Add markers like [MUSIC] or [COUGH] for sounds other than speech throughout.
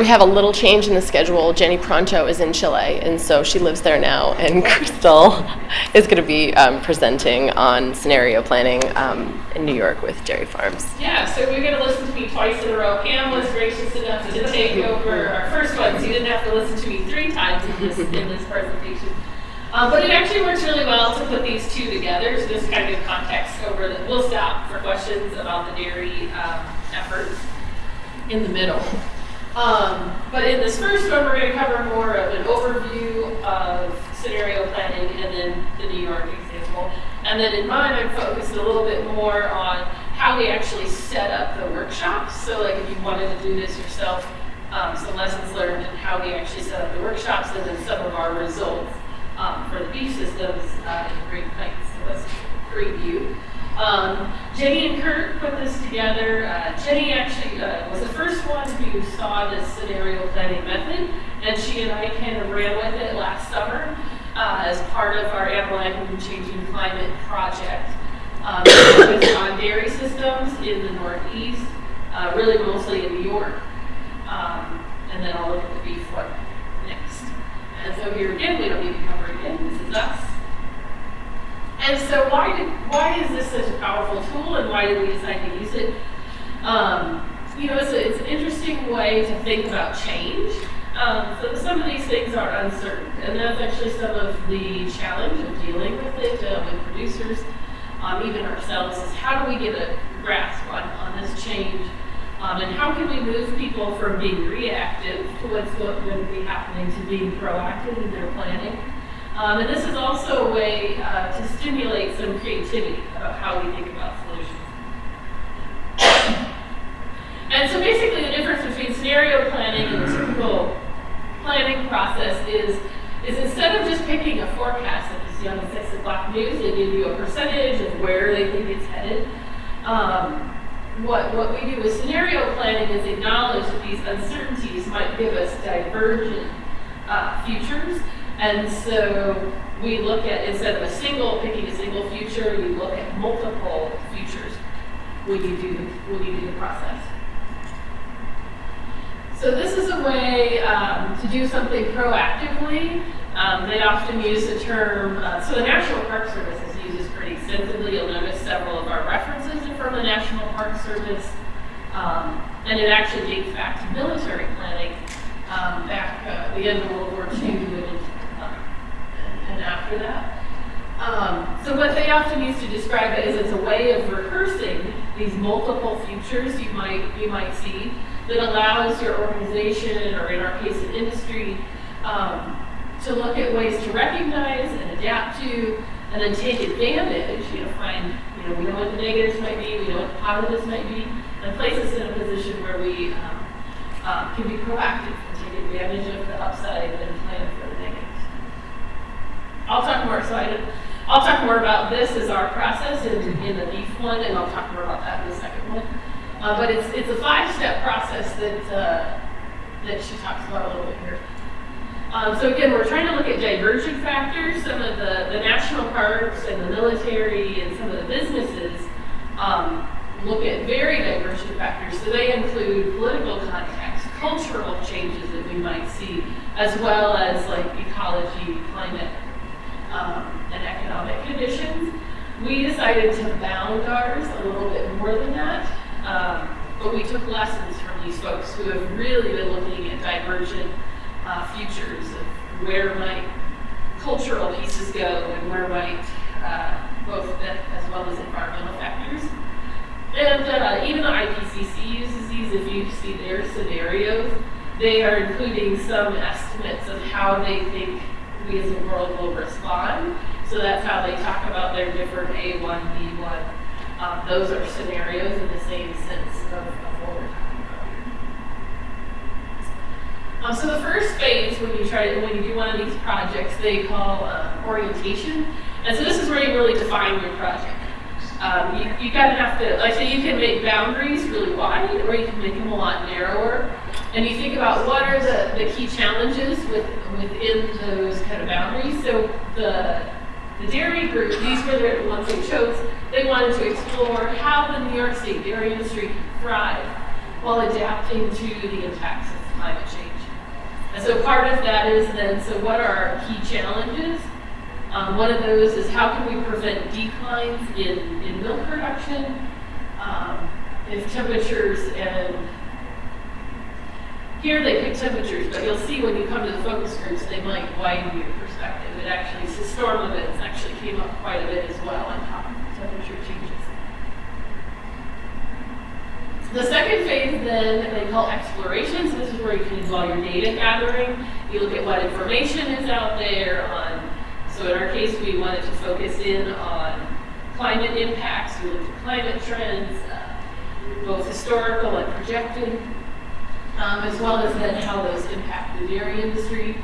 we have a little change in the schedule. Jenny Pronto is in Chile, and so she lives there now. And [LAUGHS] Crystal is going to be um, presenting on scenario planning um, in New York with Dairy Farms. Yeah, so you're going to listen to me twice in a row. Pam was gracious enough to take over our first one, so you didn't have to listen to me three times in this, in this presentation. Um, but it actually works really well to put these two together, so just kind of context over the, we'll stop for questions about the dairy um, efforts in the middle. Um, but in this first one, we're going to cover more of an overview of scenario planning and then the New York example. And then in mine, I'm focused a little bit more on how we actually set up the workshops. So like if you wanted to do this yourself, um, some lessons learned and how we actually set up the workshops and then some of our results um, for the beef systems uh, in Great Plains. So let's preview. Um, Jenny and Kurt put this together. Uh, Jenny actually uh, was the first one who saw this scenario planning method, and she and I kind of ran with it last summer uh, as part of our Animal Changing Climate project. Um, on dairy systems in the Northeast, uh, really mostly in New York. Um, and then I'll look at the beef one next. And so here again, we don't need to cover again. This is us. And so why did why is this such a powerful tool, and why did we decide to use it? Um, you know, it's, a, it's, an interesting way to think about change. Um, so some of these things are uncertain, and that's actually some of the challenge of dealing with it uh, with producers, um, even ourselves, is how do we get a grasp on, on this change, um, and how can we move people from being reactive to what's going to be happening to being proactive in their planning. Um, and this is also a way uh, to stimulate some creativity about how we think about solutions. and so basically the difference between scenario planning and the typical planning process is, is instead of just picking a forecast that you see on the 6 o'clock news, they give you a percentage of where they think it's headed. Um, what, what we do with scenario planning is acknowledge that these uncertainties might give us divergent uh, futures and so we look at, instead of a single, picking a single future, you look at multiple futures when you do the, when you do the process. So this is a way um, to do something proactively. Um, they often use the term, uh, so the National Park Service uses pretty extensively. You'll notice several of our references are from the National Park Service. Um, and it actually dates back to military planning um, back uh, the end of World War II after that. Um, so what they often use to describe it is it's a way of rehearsing these multiple futures you might you might see that allows your organization, or in our case, an industry, um, to look at ways to recognize and adapt to, and then take advantage. You know, find you know we know what the negatives might be, we know what the positives might be, and place us in a position where we um, uh, can be proactive and take advantage of the upside and plan. I'll talk more. I'll talk more about this as our process in, in the beef one, and I'll talk more about that in the second one. Uh, but it's it's a five-step process that uh, that she talks about a little bit here. Um, so again, we're trying to look at divergent factors. Some of the, the national parks and the military and some of the businesses um, look at very divergent factors. So they include political context, cultural changes that we might see, as well as like ecology, climate, um, and economic conditions. We decided to bound ours a little bit more than that, um, but we took lessons from these folks who have really been looking at divergent uh, futures of where might cultural pieces go and where might uh, both as well as environmental factors. And uh, even the IPCC uses these. If you see their scenarios, they are including some estimates of how they think we as a world will respond. So that's how they talk about their different A1, B1. Um, those are scenarios in the same sense of, of what we're talking about. Um, so the first phase when you try to, when you do one of these projects, they call uh, orientation. And so this is where you really define your project. Um, you, you kind of have to, like, so you can make boundaries really wide, or you can make them a lot narrower. And you think about what are the, the key challenges with, within those kind of boundaries. So the, the dairy group, these were the ones they chose, they wanted to explore how the New York State dairy industry can thrive while adapting to the impacts of climate change. And so part of that is then, so what are our key challenges? Um, one of those is how can we prevent declines in, in milk production um, if temperatures and here they pick temperatures, but you'll see when you come to the focus groups, they might widen your perspective. It actually, so storm events actually came up quite a bit as well on top of temperature changes. The second phase then they call exploration. So this is where you can do all your data gathering. You look at what information is out there on, so in our case we wanted to focus in on climate impacts. We looked at climate trends, uh, both historical and projected um, as well as then how those impact the dairy industry.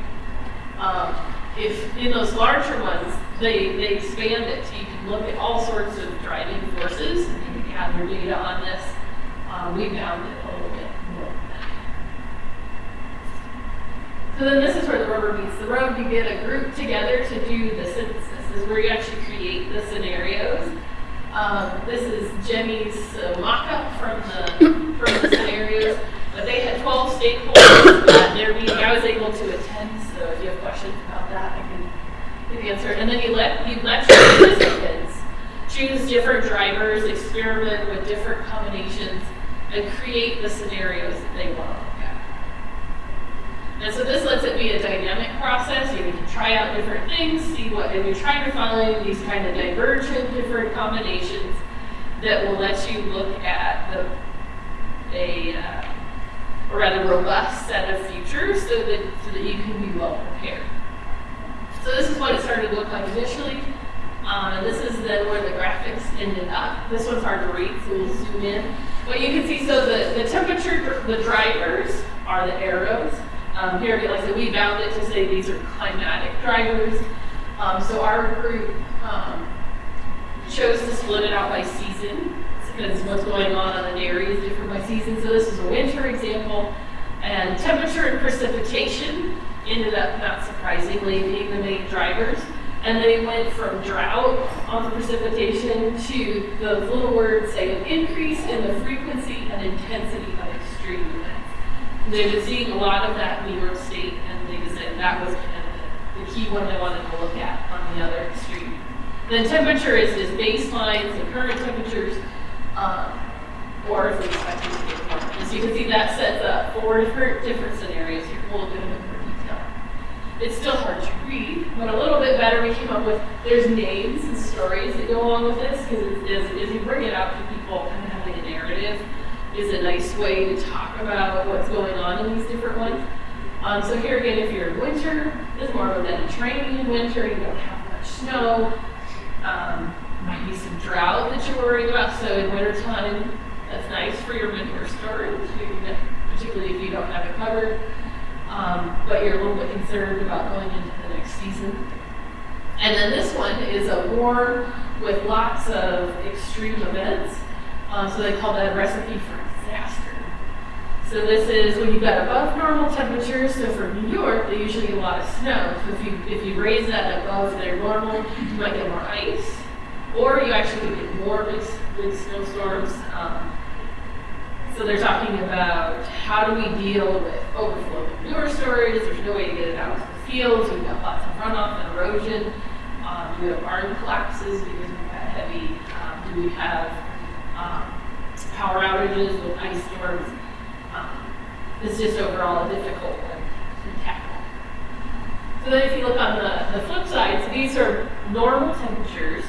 Um, if in those larger ones, they, they expand it. So you can look at all sorts of driving forces and you can gather data on this. Um, we found it a little bit more. So then this is where the rubber meets the road. You get a group together to do the synthesis. This is where you actually create the scenarios. Um, this is Jenny's uh, mock-up from the, from the scenarios. But they had 12 stakeholders [COUGHS] at their meeting. I was able to attend, so if you have questions about that, I can give the answer. And then you let you let your participants choose different drivers, experiment with different combinations, and create the scenarios that they want to look at. And so this lets it be a dynamic process. You can try out different things, see what, and you're trying to find these kind of divergent different combinations that will let you look at the a uh, a rather robust set of features so that, so that you can be well prepared. So this is what it started to look like initially. Um, and this is then where the graphics ended up. This one's hard to read, so we'll zoom in. But you can see, so the, the temperature, the drivers are the arrows. Um, here, like I said, we bound it to say these are climatic drivers. Um, so our group um, chose to split it out by season because what's going on on the dairy is different by season. So this is a winter example. And temperature and precipitation ended up, not surprisingly, being the main drivers. And they went from drought on the precipitation to the little words saying an increase in the frequency and intensity of extreme events. They've been seeing a lot of that in New York State, and they decided that was kind of the, the key one they wanted to look at on the other extreme. The temperature is just baselines the current temperatures um, or if we expect to get warmer. As you can see, that sets up four different, different scenarios here. We'll look at them in more detail. It's still hard to read, but a little bit better we came up with, there's names and stories that go along with this, because as, as you bring it out to people, kind of having a narrative is a nice way to talk about what's going on in these different ones. Um, so here again, if you're in winter, it's more of a Mediterranean winter, you don't have much snow. Um, might be some drought that you're worried about. So in wintertime, that's nice for your winter storage, particularly if you don't have it covered. Um, but you're a little bit concerned about going into the next season. And then this one is a war with lots of extreme events. Um, so they call that a recipe for disaster. So this is when you've got above normal temperatures. So for New York, they usually get a lot of snow. So if you if you raise that above their normal, you might get more ice or you actually get more big, big snowstorms. Um, so they're talking about how do we deal with overflow of manure storage. There's no way to get it out to the fields. We've got lots of runoff and erosion. Um, we have barn collapses because we've got heavy. Um, do we have um, power outages with ice storms? Um, it's just overall a difficult one to tackle. So then if you look on the, the flip side, so these are normal temperatures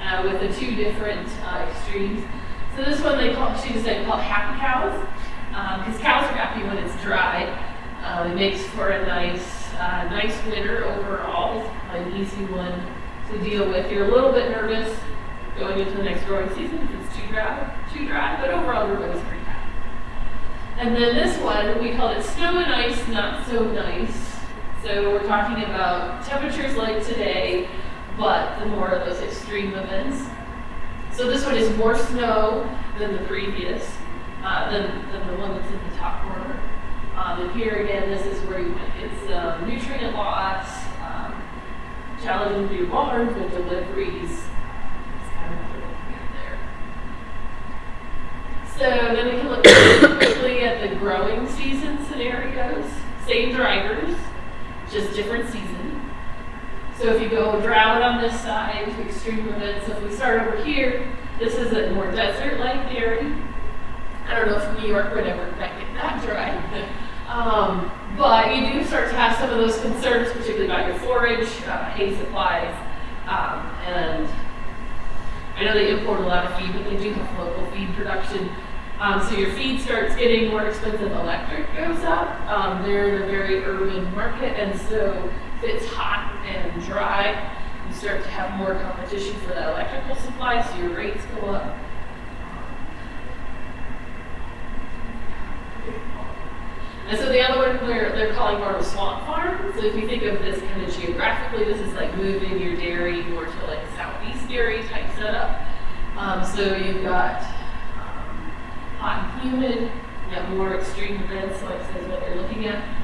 uh, with the two different uh, extremes. So this one they call, she decided to call happy cows, because um, cows are happy when it's dry. Uh, it makes for a nice, uh, nice winter overall. An easy one to deal with. You're a little bit nervous going into the next growing season if it's too dry, too dry, but overall everybody's pretty happy. And then this one, we called it snow and ice, not so nice. So we're talking about temperatures like today, but the more of those extreme events. So this one is more snow than the previous, uh, than, than the one that's in the top corner. Um, and here again, this is where you, it's um, nutrient loss, um, challenging to do barns with deliveries. Kind of. So then we can look quickly at the growing season scenarios. same drivers, just different season. So if you go drought on this side, extreme events, so if we start over here, this is a more desert-like area. I don't know if New York would ever get that dry. [LAUGHS] Um, but you do start to have some of those concerns, particularly about your forage, uh, hay supplies, um, and I know they import a lot of feed, but they do have local feed production. Um, so your feed starts getting more expensive, electric goes up. Um, they're in a very urban market, and so it's hot and dry, you start to have more competition for that electrical supply, so your rates go up. And so the other one they're, they're calling more of a swamp farm. So if you think of this kind of geographically, this is like moving your dairy more to like southeast dairy type setup. Um, so you've got um, hot and humid, you have more extreme events, like says what they're looking at.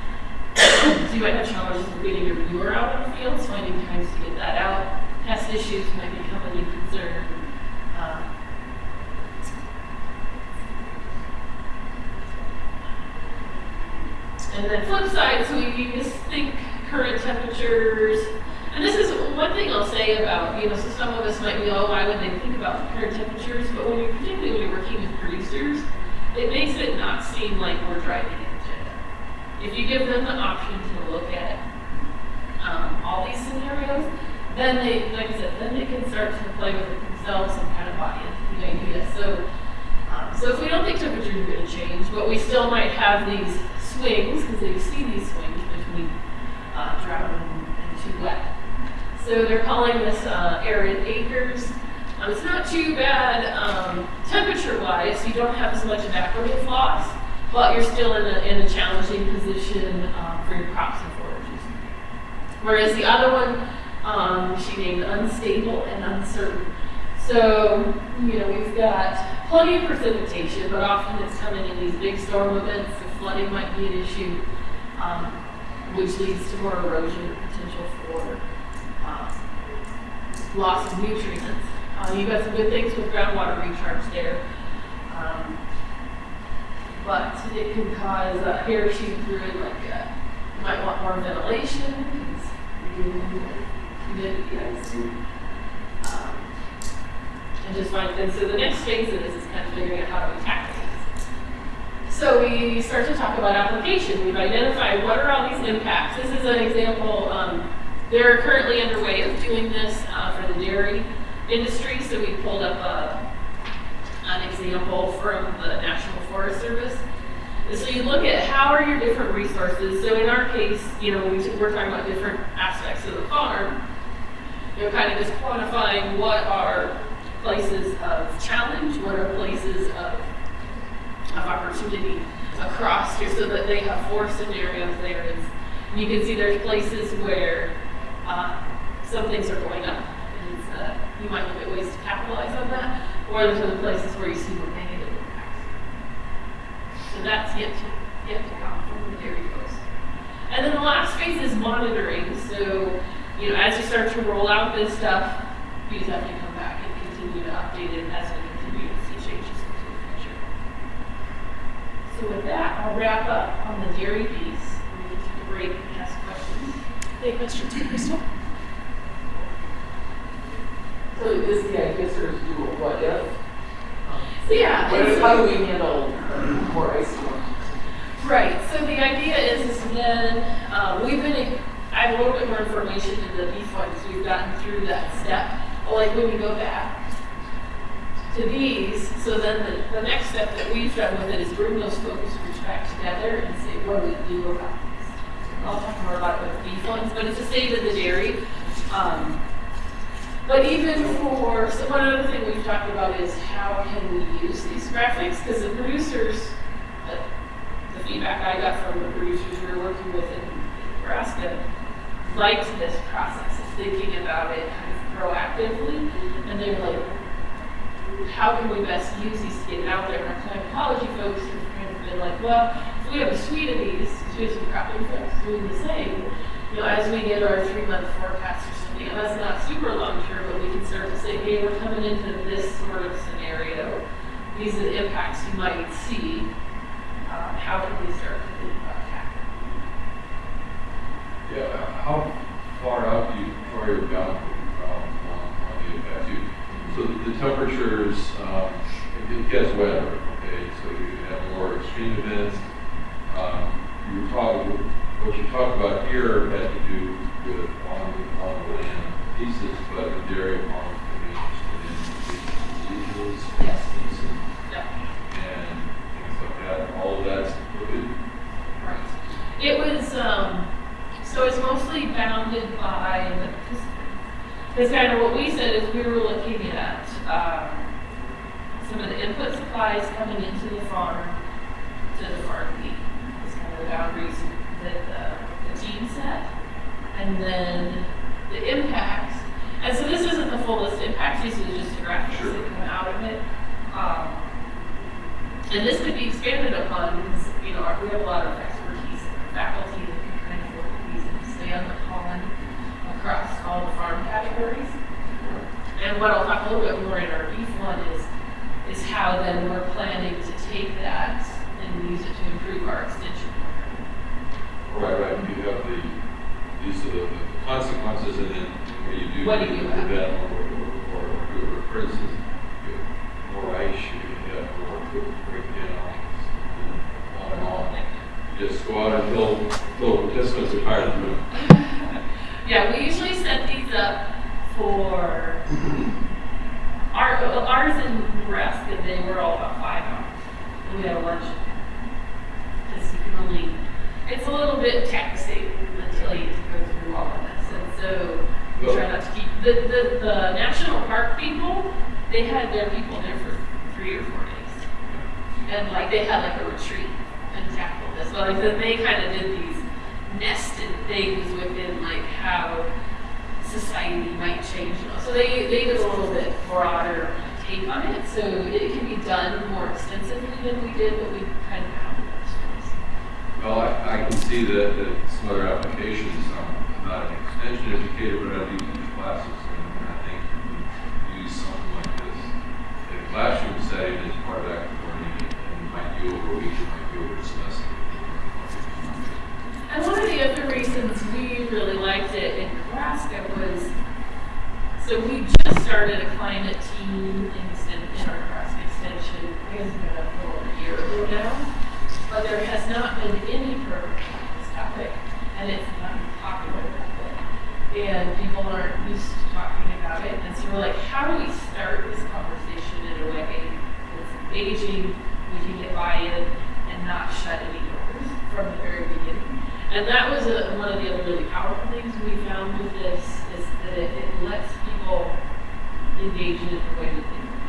So you have challenges with getting your manure out in the fields, finding times to get that out. Pest issues might become a new concern. Um, And then flip side, so you just think current temperatures. And this is one thing I'll say about, you know, so some of us might be, oh, why would they think about current temperatures? But when you're, particularly when you're working with producers, it makes it not seem like we're driving agenda. If you give them the option to look at um, all these scenarios, then they, like I said, then they can start to play with it themselves and kind of buy into the idea. So, um, so if we don't think temperatures are going to change, but we still might have these swings, because you see these swings between uh, drought and, and too wet. So they're calling this uh, arid acres. Um, it's not too bad um, temperature-wise. You don't have as much evaporative loss, but you're still in a, in a challenging position um, for your crops and forages. Whereas the other one, um, she named unstable and uncertain. So, you know, we've got plenty of precipitation, but often it's coming in these big storm events. The flooding might be an issue, um, which leads to more erosion potential for um, loss of nutrients. Uh, you've got some good things with groundwater recharge there. Um, but it can cause uh, hair shoot through it, like uh, you might want more ventilation because you're humidity, I assume um, and just find and so the next phase of this is kind of figuring out how to attack these. So we start to talk about application. We've identified what are all these impacts. This is an example. Um, they're currently underway of doing this uh, for the dairy industry. So we pulled up a, an example from the National Forest Service. And so you look at how are your different resources. So in our case, you know, we, we're talking about different aspects of the farm. You know, kind of just quantifying what are places of challenge, what are places of, of opportunity across here so that they have four scenarios there. And you can see there's places where uh, some things are going up and uh, you might look at ways to capitalize on that, or there's other places where you see more negative that's yet to, yet to come from the dairy folks. And then the last phase is monitoring. So, you know, as you start to roll out this stuff, you just have to come back and continue to update it as we continue to see changes into the future. So with that, I'll wrap up on the dairy piece. We can take a break and ask questions. Any questions for Crystal? So is the idea sort of do a what if? So yeah, What it's- if, how do we handle more icy ones? Right. So the idea is, is then um, we've been. I have a little bit more information in the beef one because we've gotten through that step. But like when we go back to these, so then the, the next step that we've done with it is bring those focus groups back together and say, what do we do about these? I'll talk more about it with the beef ones, but it's the state of the dairy. Um, but even for, so one other thing we've talked about is how can we use these graphics? Because the producers, uh, the feedback I got from the producers we were working with in Nebraska, liked this process of thinking about it kind of proactively. And they're like, how can we best use these to get out there? And our climatology folks have kind of been like, well, if we have a suite of these, we some cropping folks doing the same, you know, as we get our three-month forecast or something, and that's not super long-term, but we can start to say, hey, we're coming into this sort of scenario. These are the impacts you might see. Um, how can we start think about tackling? how far out do you, far you've gone um, on, on the impacts? You- So the temperatures, um, it it gets wetter, okay, so you have more extreme events. Um, You talking, what you talk about here has to do with on, on the land pieces, but the dairy farms can be interested in diseases, Yes. pests, and Yeah. and things like that, all of that's included. Right. It was, um, so it's mostly bounded by the, because kind of what we said is we were looking at, um, some of the input supplies coming into the farm to the farm gate. It's kind of the boundaries that the, the team set. And then the impacts, and so this isn't the full list of impacts, these are just the graphics Sure. that come out of it. Um, and this could be expanded upon because, you know, we have a lot of expertise in faculty that can kind of work with these and expand upon across all the farm categories. And what I'll talk a little bit more in our beef one is, is how then we're planning to take that and use it to improve our extension program. Right, right, you have the, these are the consequences, and then what do you do? What do you do with that, or, or, or, or, for instance, you have more ice, you have breakdowns, and on and on. You just go out and build, build participants are tired of doing. [LAUGHS] Yeah, we usually set these up for our, ours in Nebraska, they were all about five hours. We had a lunch. Only, it's a little bit taxing until you go through all of this. And so we try not to keep, the, the, the national park people, they had their people there for three or four days. And like, they had like a retreat and tackled this. But like, they kind of did these nested things within like how society might change. So they, they did a little bit broader take on it. So it can be done more extensively than we did, but we kind of ones. Well, I, I can see that, that some other applications, um, I'm not an extension educator, but I do teach classes, and I think you can use something like this in a classroom setting as part of active learning, and it might be over a week, it might be over a semester. And one of the other reasons we really liked it in Nebraska was, so we just started a climate team in, in our Nebraska extension, it's been a a year ago now. But there has not been any program on this topic, and it's not popular topic. And people aren't used to talking about it, and so we're like, how do we start this conversation in a way that's engaging, we can get buy-in, and not shut any doors from the very beginning? And that was a, one of the other really powerful things we found with this is that it, it lets people engage in it the way that they want.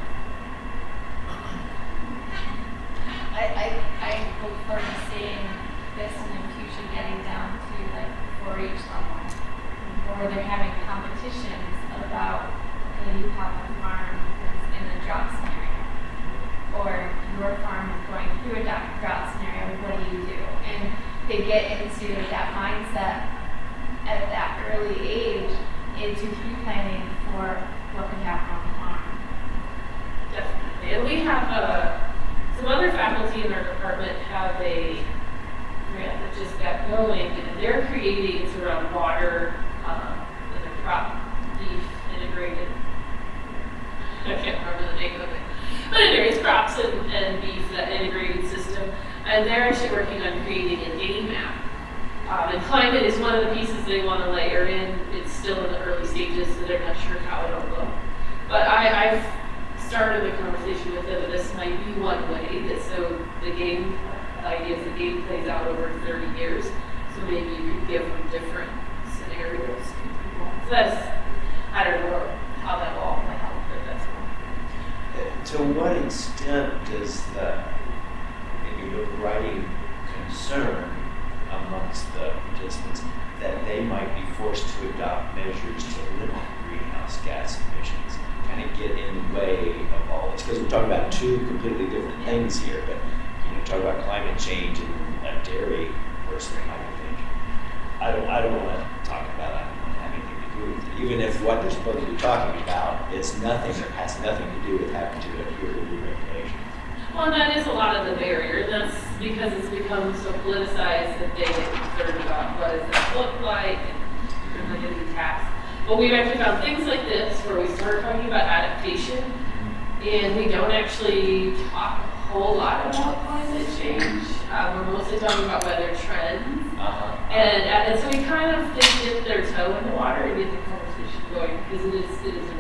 I, I, I look forward to seeing this in the future getting down to like four H level. Where they're having competitions about, okay, you have a farm that's in a drought scenario. Or your farm is going through a drought drought scenario, what do you do? And they get into that mindset at that early age into pre-planning for what could happen on the farm. Definitely. And we have, uh, some other faculty in our department have a grant that just got going, and they're creating, it's around water, um, and crop beef integrated. I can't remember the name of it. But anyway, it's crops and, and beef, that integrated system. And they're actually working on creating a game map. Um, and climate is one of the pieces they want to layer in. It's still in the early stages, so they're not sure how it'll look. But I, I've started the conversation with them, that this might be one way, that so the game, idea is the game plays out over 30 years. So maybe you could give them different scenarios. So that's, I don't know how that will all play out, but that's one. To what extent does maybe overriding concern amongst the participants that they might be forced to adopt measures to limit greenhouse gas emissions kind of get in the way of all this? Because we're talking about two completely different things here, but, you know, talk about climate change and a dairy versus climate change. I don't, I don't want to talk about, I don't want anything to do with it. Even if what they're supposed to be talking about is nothing, or has nothing to do with having to adhere to the regulations. Well, that is a lot of the barrier, and that's because it's become so politicized that they get concerned about what does this look like, and like the past. But we've actually found things like this where we start talking about adaptation and we don't actually talk a whole lot about climate change. Uh, we're mostly talking about weather trends. Uh-huh. And, and so we kind of dip their toe in the water and get the conversation going because it is, it is a